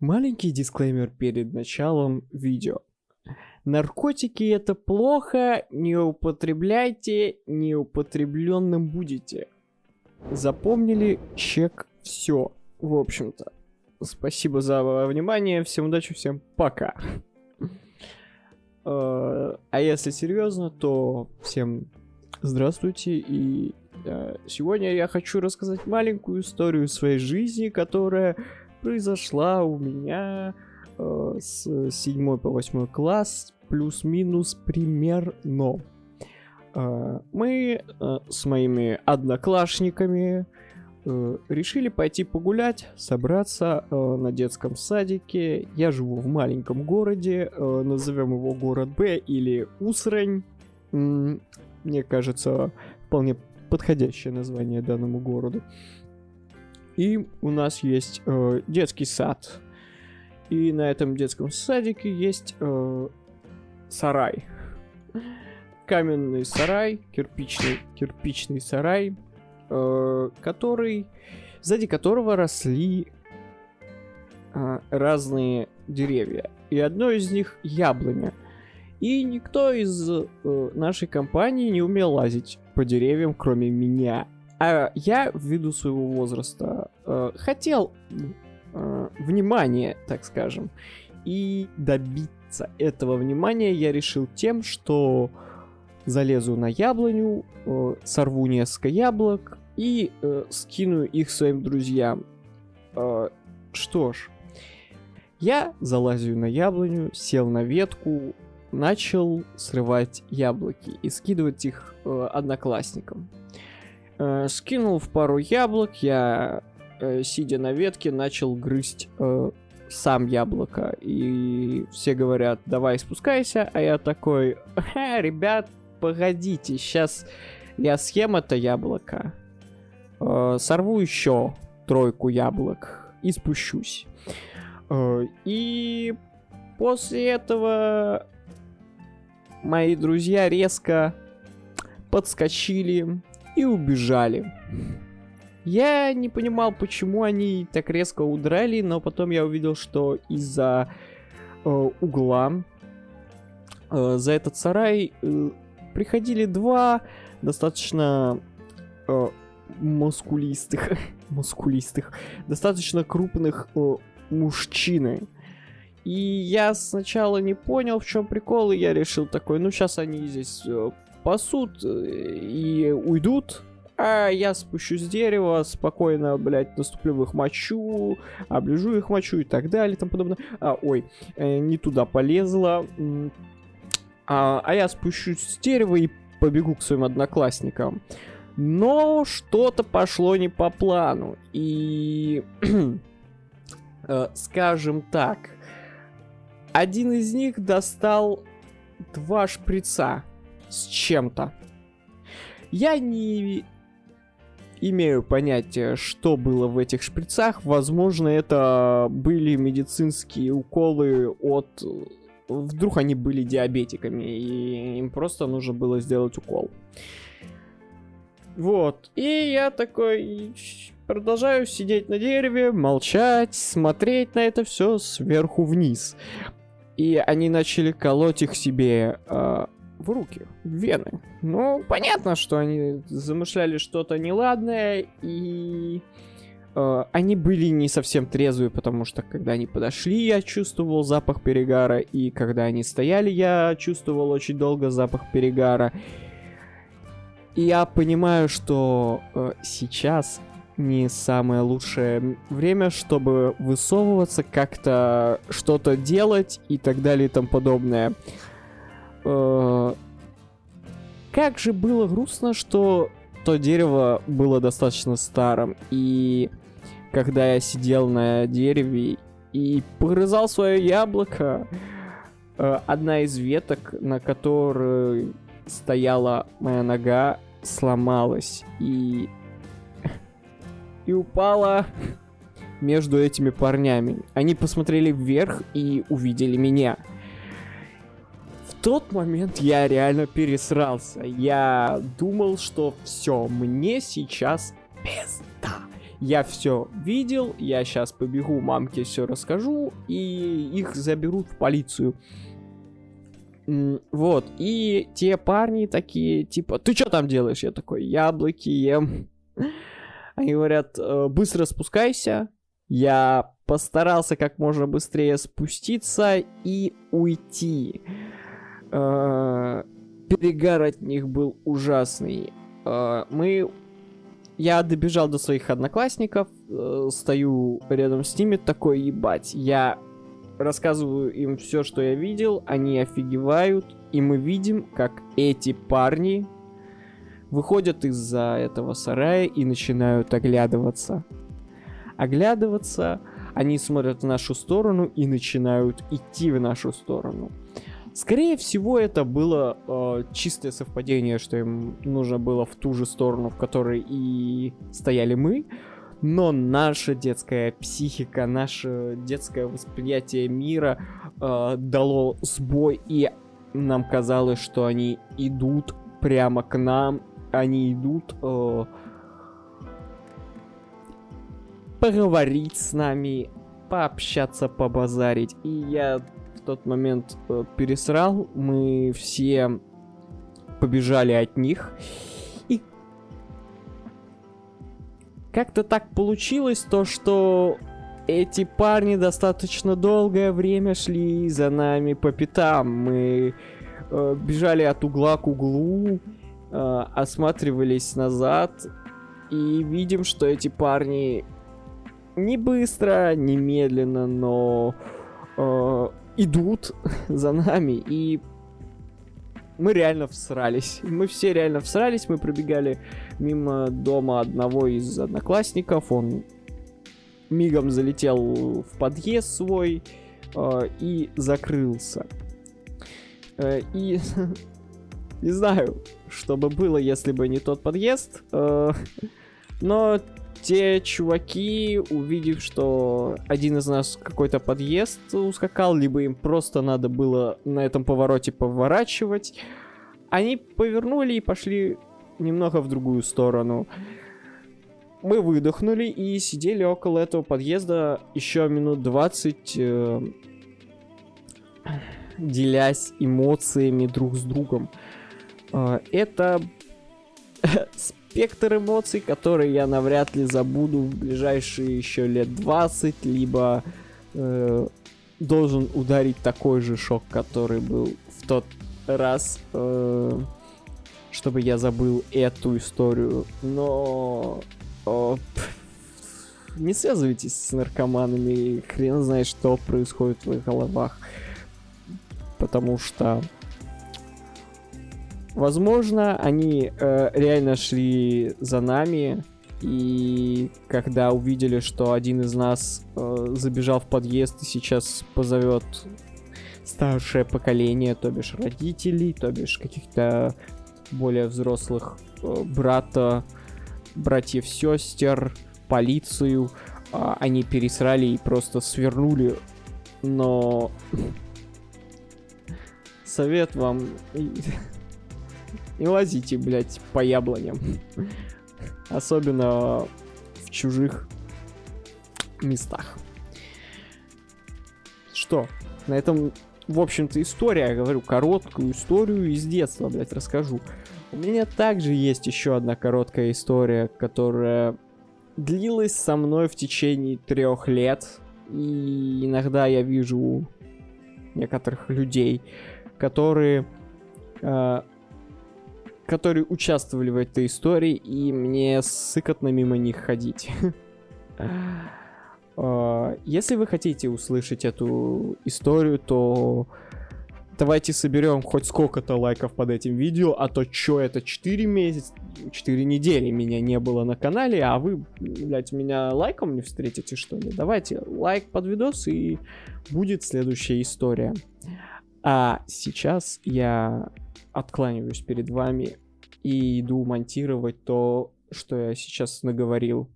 Маленький дисклеймер перед началом видео. Наркотики это плохо, не употребляйте, неупотребленным будете. Запомнили? Чек все. В общем-то. Спасибо за внимание, всем удачи, всем пока. Э, а если серьезно, то всем здравствуйте и э, сегодня я хочу рассказать маленькую историю своей жизни, которая произошла у меня э, с 7 по 8 класс, плюс-минус примерно. Э, мы э, с моими одноклассниками э, решили пойти погулять, собраться э, на детском садике. Я живу в маленьком городе, э, назовем его город Б или Усрань. Мне кажется, вполне подходящее название данному городу. И у нас есть э, детский сад. И на этом детском садике есть э, сарай. Каменный сарай, кирпичный, кирпичный сарай, э, который, сзади которого росли э, разные деревья. И одно из них яблоня. И никто из э, нашей компании не умел лазить по деревьям, кроме меня. А я, ввиду своего возраста, э, хотел э, внимания, так скажем. И добиться этого внимания я решил тем, что залезу на яблоню, э, сорву несколько яблок и э, скину их своим друзьям. Э, что ж, я залазю на яблоню, сел на ветку, начал срывать яблоки и скидывать их э, одноклассникам. Э, скинул в пару яблок, я, э, сидя на ветке, начал грызть э, сам яблоко. И все говорят, давай спускайся, а я такой, ребят, погодите, сейчас я съем это яблоко, э, сорву еще тройку яблок и спущусь. Э, и после этого мои друзья резко подскочили и убежали. Я не понимал, почему они так резко удрали, но потом я увидел, что из-за э, угла э, за этот сарай э, приходили два достаточно э, мускулистых, мускулистых, достаточно крупных э, мужчины. И я сначала не понял, в чем прикол, и я решил такой, ну сейчас они здесь э, пасут э, и уйдут, а я спущусь с дерева, спокойно, блядь, наступлю в их мочу, оближу их мочу и так далее тому подобное. А, ой, э, не туда полезла. А, а я спущусь с дерева и побегу к своим одноклассникам. Но что-то пошло не по плану. И, э, скажем так, один из них достал два шприца с чем-то. Я не имею понятия, что было в этих шприцах. Возможно, это были медицинские уколы от... Вдруг они были диабетиками, и им просто нужно было сделать укол. Вот. И я такой продолжаю сидеть на дереве, молчать, смотреть на это все сверху вниз. И они начали колоть их себе э, в руки, в вены. Ну, понятно, что они замышляли что-то неладное, и э, они были не совсем трезвые, потому что когда они подошли, я чувствовал запах перегара, и когда они стояли, я чувствовал очень долго запах перегара. И я понимаю, что э, сейчас не самое лучшее время, чтобы высовываться, как-то что-то делать и так далее и тому подобное. Э, как же было грустно, что то дерево было достаточно старым, и когда я сидел на дереве и погрызал свое яблоко, э, одна из веток, на которой стояла моя нога, сломалась и и упала между этими парнями. Они посмотрели вверх и увидели меня тот момент я реально пересрался. Я думал, что все, мне сейчас пизда. Я все видел, я сейчас побегу, мамке все расскажу, и их заберут в полицию. Вот, и те парни такие, типа, ты что там делаешь? Я такой, яблоки ем. Они говорят, «Э, быстро спускайся. Я постарался как можно быстрее спуститься и уйти. Э, перегар от них был ужасный. Э, мы... Я добежал до своих одноклассников, стою рядом с ними, такой, ебать, я рассказываю им все, что я видел, они офигевают, и мы видим, как эти парни выходят из-за этого сарая и начинают оглядываться. Оглядываться, они смотрят в нашу сторону и начинают идти в нашу сторону. Скорее всего, это было э, чистое совпадение, что им нужно было в ту же сторону, в которой и стояли мы. Но наша детская психика, наше детское восприятие мира э, дало сбой, и нам казалось, что они идут прямо к нам они идут э, поговорить с нами, пообщаться, побазарить. И я тот момент э, пересрал, мы все побежали от них. И как-то так получилось то, что эти парни достаточно долгое время шли за нами по пятам. Мы э, бежали от угла к углу, э, осматривались назад и видим, что эти парни не быстро, не медленно, но э, идут за нами и мы реально всрались. Мы все реально всрались, мы пробегали мимо дома одного из одноклассников, он мигом залетел в подъезд свой э, и закрылся. Э, и не знаю, что бы было, если бы не тот подъезд. Э, но те чуваки, увидев, что один из нас какой-то подъезд ускакал, либо им просто надо было на этом повороте поворачивать, они повернули и пошли немного в другую сторону. Мы выдохнули и сидели около этого подъезда еще минут 20, э, делясь эмоциями друг с другом. А, это спектр эмоций, который я навряд ли забуду в ближайшие еще лет 20, либо э, должен ударить такой же шок, который был в тот раз, э, чтобы я забыл эту историю. Но э, не связывайтесь с наркоманами, хрен знает, что происходит в их головах. Потому что Возможно, они э, реально шли за нами, и когда увидели, что один из нас э, забежал в подъезд и сейчас позовет старшее поколение, то бишь родителей, то бишь каких-то более взрослых э, брата, братьев, сестер, полицию, э, они пересрали и просто свернули. Но совет вам не лазите, блядь, по яблоням. Особенно в чужих местах. Что? На этом, в общем-то, история, я говорю, короткую историю из детства, блядь, расскажу. У меня также есть еще одна короткая история, которая длилась со мной в течение трех лет. И иногда я вижу некоторых людей, которые э, которые участвовали в этой истории, и мне сыкотно мимо них ходить. А, если вы хотите услышать эту историю, то давайте соберем хоть сколько-то лайков под этим видео, а то чё это 4 месяца, 4 недели меня не было на канале, а вы, блядь, меня лайком не встретите, что ли? Давайте лайк под видос, и будет следующая история. А сейчас я откланиваюсь перед вами и иду монтировать то, что я сейчас наговорил.